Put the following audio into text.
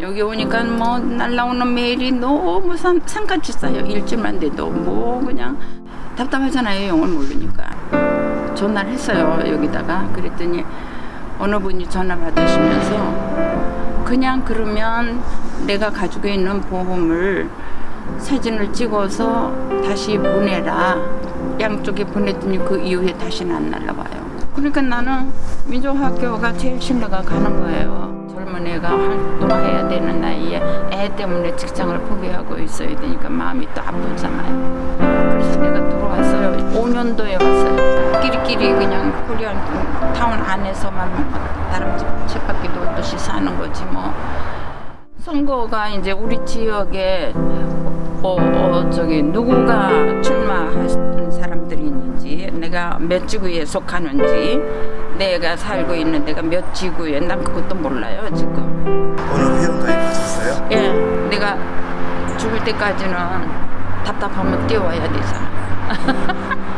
여기 오니까 뭐 날라오는 메일이 너무 산, 산같이 쌓여 일주일만 돼도 뭐 그냥 답답하잖아요 영어를 모르니까. 전화를 했어요 여기다가. 그랬더니 어느 분이 전화 받으시면서 그냥 그러면 내가 가지고 있는 보험을 사진을 찍어서 다시 보내라. 양쪽에 보냈더니 그 이후에 다시는 안 날라와요. 그러니까 나는 민족학교가 제일 신뢰가 가는 거예요 애가 활동해야 되는 나이에 애 때문에 직장을 포기하고 있어야 되니까 마음이 또 아프잖아요. 그래서 내가 들어왔어요. 5년도에 왔어요. 끼리끼리 그냥 코리안 타운 안에서만 다른 집 쳇바퀴 돌듯이 사는 거지 뭐. 선거가 이제 우리 지역에 어, 어 저기 누구가 출마하는 사람들이 있는지 내가 몇 지구에 속하는지 내가 살고 있는 데가 몇 지구에 난 그것도 몰라요 지금 어느 회원가에 가셨어요? 예 내가 죽을 때까지는 답답하면 뛰어와야 되잖아 예?